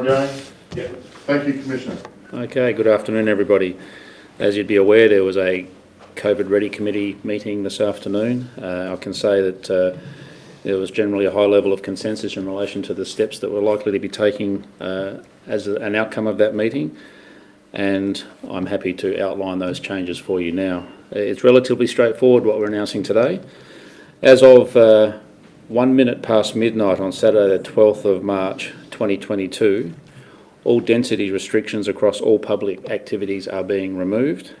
again? Thank you, Commissioner. Okay, good afternoon, everybody. As you'd be aware, there was a COVID Ready Committee meeting this afternoon. Uh, I can say that uh, there was generally a high level of consensus in relation to the steps that we're likely to be taking uh, as a, an outcome of that meeting, and I'm happy to outline those changes for you now. It's relatively straightforward what we're announcing today. As of uh, one minute past midnight on Saturday the 12th of March 2022, all density restrictions across all public activities are being removed.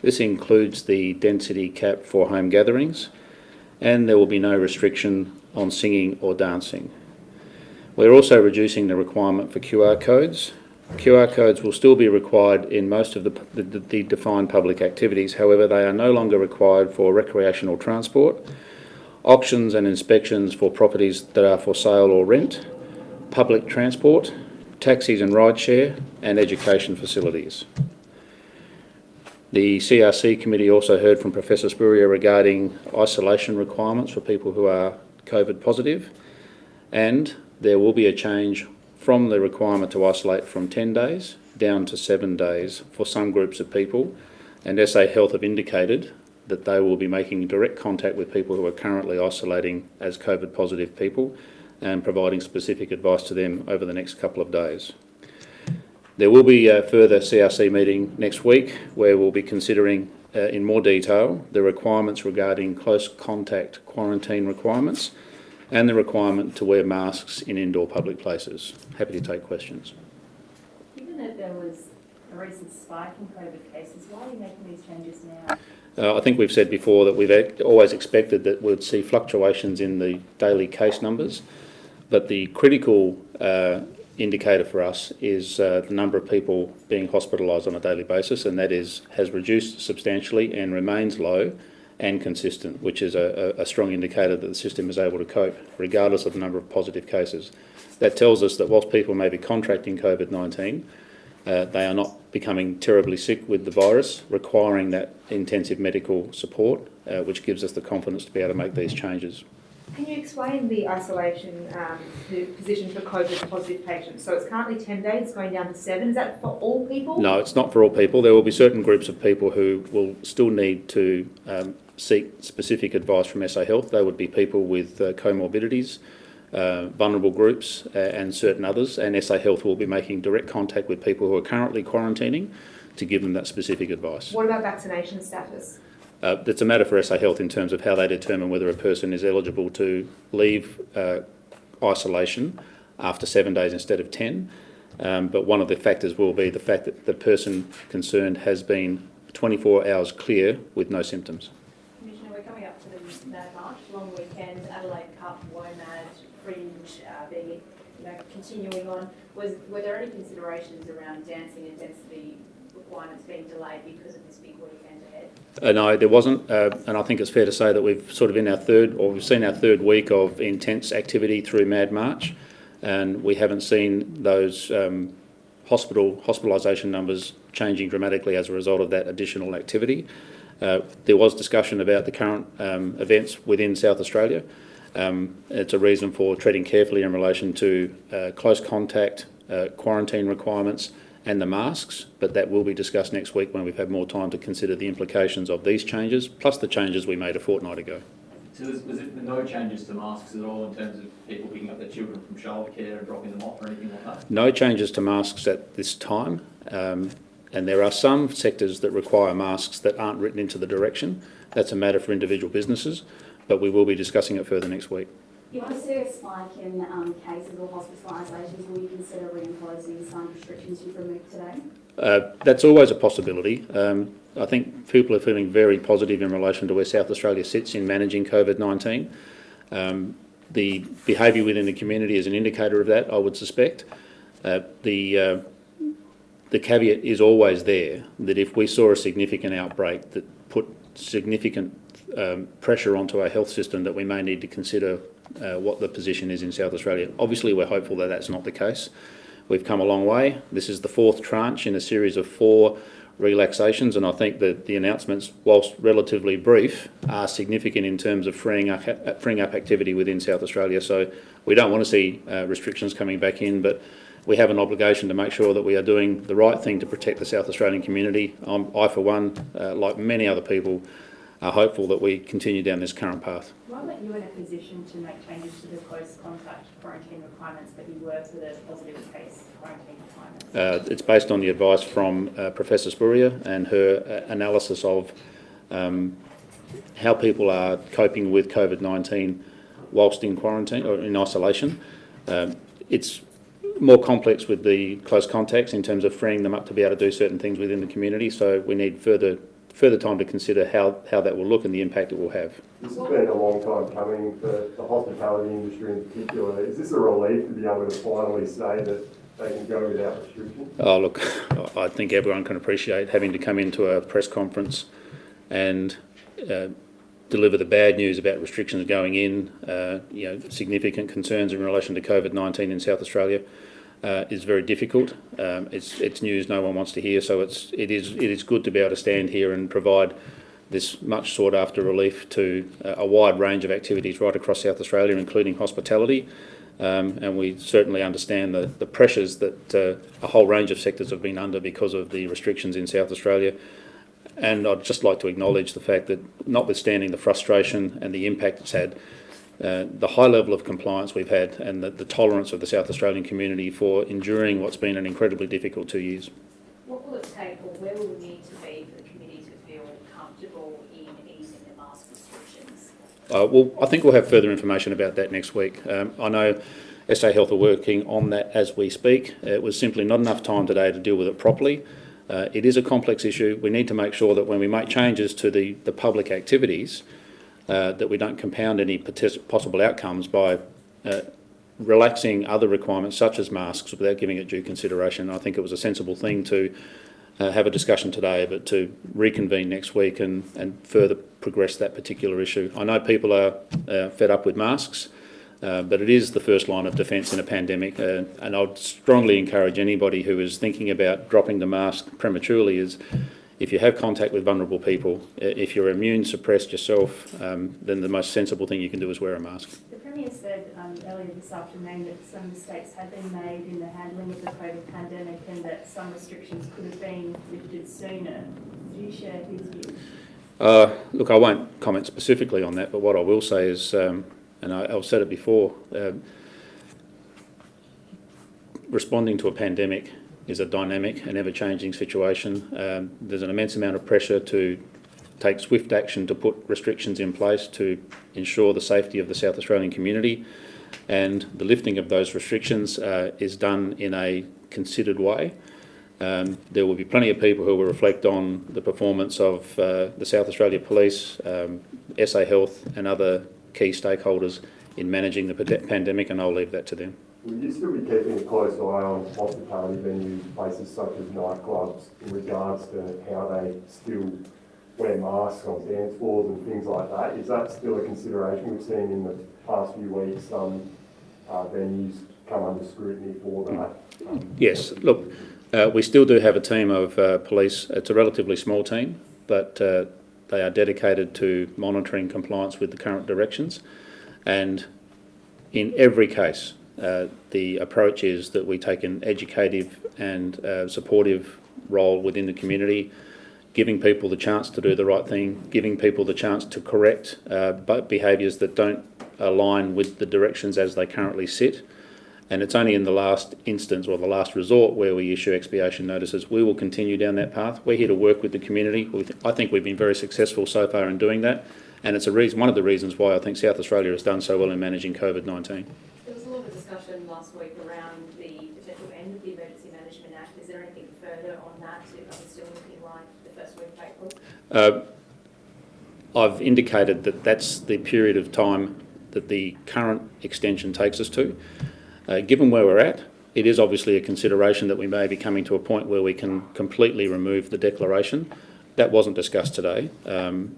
This includes the density cap for home gatherings, and there will be no restriction on singing or dancing. We're also reducing the requirement for QR codes. QR codes will still be required in most of the, the, the defined public activities, however, they are no longer required for recreational transport, auctions and inspections for properties that are for sale or rent, public transport, taxis and rideshare, and education facilities. The CRC committee also heard from Professor Spurrier regarding isolation requirements for people who are COVID positive, and there will be a change from the requirement to isolate from 10 days down to seven days for some groups of people, and SA Health have indicated that they will be making direct contact with people who are currently isolating as COVID positive people and providing specific advice to them over the next couple of days. There will be a further CRC meeting next week where we'll be considering uh, in more detail the requirements regarding close contact quarantine requirements and the requirement to wear masks in indoor public places. Happy to take questions. Given that there was a recent spike in COVID cases, why are you making these changes now? Uh, I think we've said before that we've always expected that we'd see fluctuations in the daily case numbers, but the critical uh, indicator for us is uh, the number of people being hospitalised on a daily basis, and that is has reduced substantially and remains low and consistent, which is a, a, strong indicator that the system is able to cope, regardless of the number of positive cases. That tells us that whilst people may be contracting COVID-19, uh, they are not becoming terribly sick with the virus, requiring that intensive medical support, uh, which gives us the confidence to be able to make these changes. Can you explain the isolation um, the position for COVID positive patients? So it's currently 10 days, going down to seven. Is that for all people? No, it's not for all people. There will be certain groups of people who will still need to um, seek specific advice from SA Health. They would be people with uh, comorbidities, uh, vulnerable groups uh, and certain others. And SA Health will be making direct contact with people who are currently quarantining to give them that specific advice. What about vaccination status? Uh, it's a matter for SA Health in terms of how they determine whether a person is eligible to leave uh, isolation after seven days instead of 10. Um, but one of the factors will be the fact that the person concerned has been 24 hours clear with no symptoms. Commissioner, we're coming up to the Mad March, long weekend, Adelaide Cup, WOMAD, Fringe, uh, being, you know, continuing on. Was, were there any considerations around dancing and density requirements being delayed because of this big weekend ahead? Uh, no, there wasn't, uh, and I think it's fair to say that we've sort of in our third, or we've seen our third week of intense activity through Mad March, and we haven't seen those um, hospital hospitalisation numbers changing dramatically as a result of that additional activity. Uh, there was discussion about the current um, events within South Australia. Um, it's a reason for treading carefully in relation to uh, close contact, uh, quarantine requirements, and the masks, but that will be discussed next week when we've had more time to consider the implications of these changes, plus the changes we made a fortnight ago. So was, was it no changes to masks at all in terms of people picking up their children from childcare and dropping them off or anything like that? No changes to masks at this time. Um, and there are some sectors that require masks that aren't written into the direction. That's a matter for individual businesses, but we will be discussing it further next week. You see a spike in um, cases or hospitalisations, will you consider reimposing some restrictions you've removed today? Uh, that's always a possibility. Um, I think people are feeling very positive in relation to where South Australia sits in managing COVID-19. Um, the behaviour within the community is an indicator of that, I would suspect. Uh, the, uh, the caveat is always there that if we saw a significant outbreak that put significant um, pressure onto our health system that we may need to consider uh, what the position is in South Australia. Obviously, we're hopeful that that's not the case. We've come a long way. This is the fourth tranche in a series of four relaxations, and I think that the announcements, whilst relatively brief, are significant in terms of freeing up, freeing up activity within South Australia. So we don't want to see uh, restrictions coming back in, but we have an obligation to make sure that we are doing the right thing to protect the South Australian community. I'm, I, for one, uh, like many other people, are hopeful that we continue down this current path. Why weren't you in a position to make changes to the close contact quarantine requirements, but you were to the positive case quarantine requirements? Uh, it's based on the advice from uh, Professor Spurrier and her uh, analysis of um, how people are coping with COVID-19 whilst in quarantine or in isolation. Um, it's more complex with the close contacts in terms of freeing them up to be able to do certain things within the community. So we need further further time to consider how, how that will look and the impact it will have. This has been a long time coming for the hospitality industry in particular. Is this a relief to be able to finally say that they can go without restriction? Oh, look, I think everyone can appreciate having to come into a press conference and uh, deliver the bad news about restrictions going in, uh, you know, significant concerns in relation to COVID-19 in South Australia. Uh, is very difficult. Um, it's it's news no one wants to hear, so it's it is it is good to be able to stand here and provide this much sought after relief to uh, a wide range of activities right across South Australia, including hospitality. Um, and we certainly understand the, the pressures that uh, a whole range of sectors have been under because of the restrictions in South Australia. And I'd just like to acknowledge the fact that, notwithstanding the frustration and the impact it's had, uh, the high level of compliance we've had and the, the tolerance of the South Australian community for enduring what's been an incredibly difficult two years. What will it take, or where will we need to be for the committee to feel comfortable in easing the mask restrictions? Uh, well, I think we'll have further information about that next week. Um, I know SA Health are working on that as we speak. It was simply not enough time today to deal with it properly. Uh, it is a complex issue. We need to make sure that when we make changes to the, the public activities, uh, that we don't compound any possible outcomes by uh, relaxing other requirements such as masks without giving it due consideration. I think it was a sensible thing to uh, have a discussion today, but to reconvene next week and, and further progress that particular issue. I know people are uh, fed up with masks, uh, but it is the first line of defence in a pandemic, and I'd strongly encourage anybody who is thinking about dropping the mask prematurely is if you have contact with vulnerable people, if you're immune suppressed yourself, um, then the most sensible thing you can do is wear a mask. The Premier said um, earlier this afternoon that some mistakes had been made in the handling of the COVID pandemic and that some restrictions could have been lifted sooner. Do you share his view? Uh, look, I won't comment specifically on that, but what I will say is, um, and I, have said it before, uh, responding to a pandemic is a dynamic and ever-changing situation. Um, there's an immense amount of pressure to take swift action to put restrictions in place to ensure the safety of the South Australian community and the lifting of those restrictions uh, is done in a considered way. Um, there will be plenty of people who will reflect on the performance of uh, the South Australia Police, um, SA Health and other key stakeholders in managing the pandemic and I'll leave that to them. Will you still be keeping a close eye on hospitality venues, places such as nightclubs, in regards to how they still wear masks on dance floors and things like that? Is that still a consideration? We've seen in the past few weeks some uh, venues come under scrutiny for that. Um, yes, look, uh, we still do have a team of uh, police. It's a relatively small team, but uh, they are dedicated to monitoring compliance with the current directions. And in every case, uh, the approach is that we take an educative and uh, supportive role within the community, giving people the chance to do the right thing, giving people the chance to correct uh, behaviours that don't align with the directions as they currently sit. And it's only in the last instance or the last resort where we issue expiation notices. We will continue down that path. We're here to work with the community. I think we've been very successful so far in doing that. And it's a reason, one of the reasons why I think South Australia has done so well in managing COVID-19 discussion last week around the potential end of the Emergency Management Act. Is there anything further on that? Are we still looking like the first week of April? Uh, I've indicated that that's the period of time that the current extension takes us to. Uh, given where we're at, it is obviously a consideration that we may be coming to a point where we can completely remove the declaration. That wasn't discussed today, um,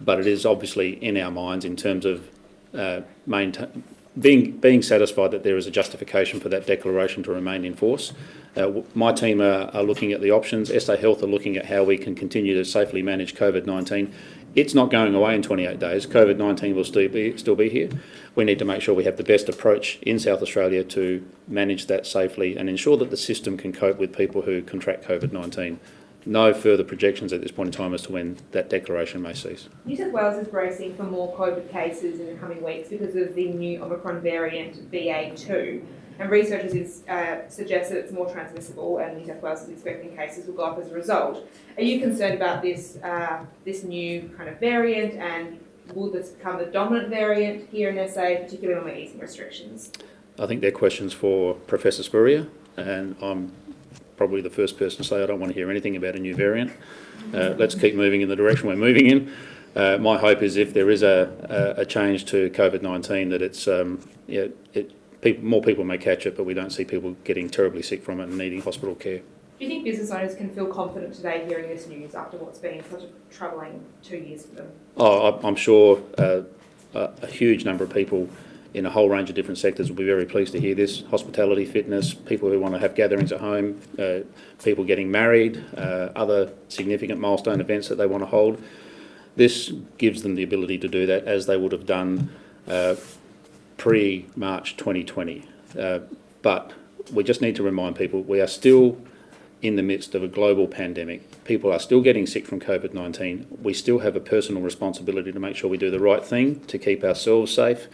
but it is obviously in our minds in terms of uh, maintain, being, being satisfied that there is a justification for that declaration to remain in force. Uh, my team are, are, looking at the options. SA Health are looking at how we can continue to safely manage COVID-19 it's not going away in 28 days. COVID-19 will still be, still be here. We need to make sure we have the best approach in South Australia to manage that safely and ensure that the system can cope with people who contract COVID-19. No further projections at this point in time as to when that declaration may cease. New South Wales is bracing for more COVID cases in the coming weeks because of the new Omicron variant BA2. And researchers is, uh, suggest that it's more transmissible and New South Wales is expecting cases will go up as a result. Are you concerned about this, uh, this new kind of variant and will this become the dominant variant here in SA, particularly when we're easing restrictions? I think they're questions for Professor Spurrier, and I'm probably the first person to say I don't want to hear anything about a new variant. Uh, let's keep moving in the direction we're moving in. Uh, my hope is if there is a, a, a change to COVID-19 that it's, um, yeah, it, people, more people may catch it, but we don't see people getting terribly sick from it and needing hospital care. Do you think business owners can feel confident today hearing this news after what's been such a troubling two years for them? Oh, I- I'm sure uh, a a huge number of people in a whole range of different sectors will be very pleased to hear this. Hospitality, fitness, people who want to have gatherings at home, uh, people getting married, uh, other significant milestone events that they want to hold. This gives them the ability to do that as they would have done uh, pre-March 2020. Uh, But we just need to remind people, we are still in the midst of a global pandemic. People are still getting sick from COVID-19. We still have a personal responsibility to make sure we do the right thing to keep ourselves safe,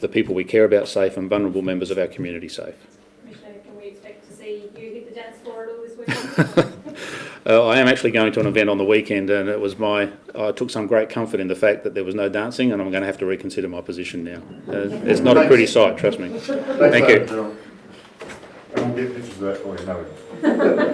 the people we care about safe and vulnerable members of our community safe. Commissioner, can we expect to see you hit the dance floor at all this weekend? Uh, I am actually going to an event on the weekend and it was my, I took some great comfort in the fact that there was no dancing and I'm going to have to reconsider my position now. Uh, It's not a pretty sight, trust me. Thanks, Thank you. Darryl. We'll get pictures of that for you, no.